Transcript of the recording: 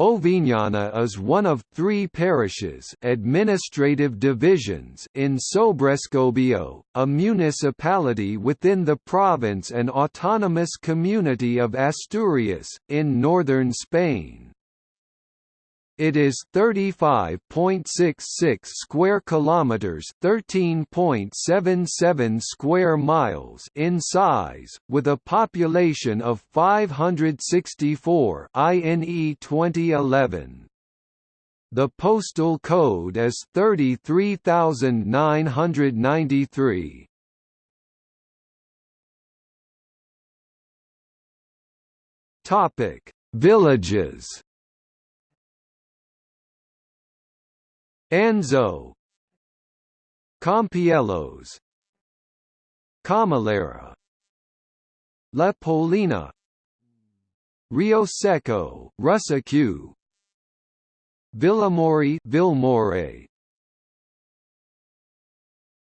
Oviñana is one of three parishes administrative divisions in Sobrescobio, a municipality within the province and autonomous community of Asturias, in northern Spain. It is 35.66 square kilometers, 13.77 square miles in size, with a population of 564 INE 2011. The postal code is 33993. Topic: Villages Anzo. Campielos. Camilera La Polina. Rio Seco Rusaque Villamori Vilmore